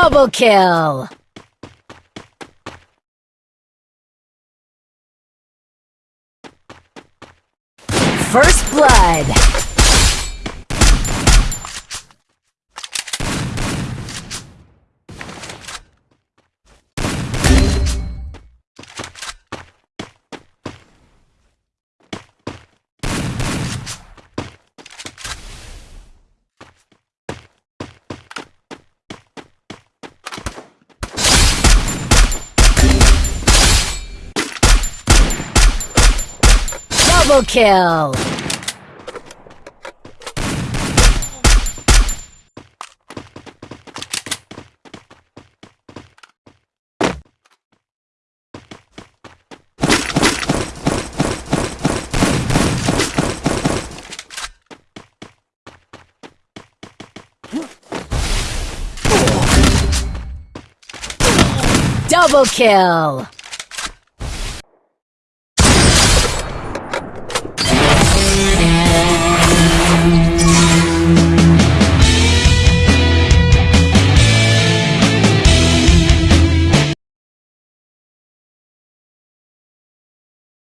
Double kill! First blood! Double kill! Double kill!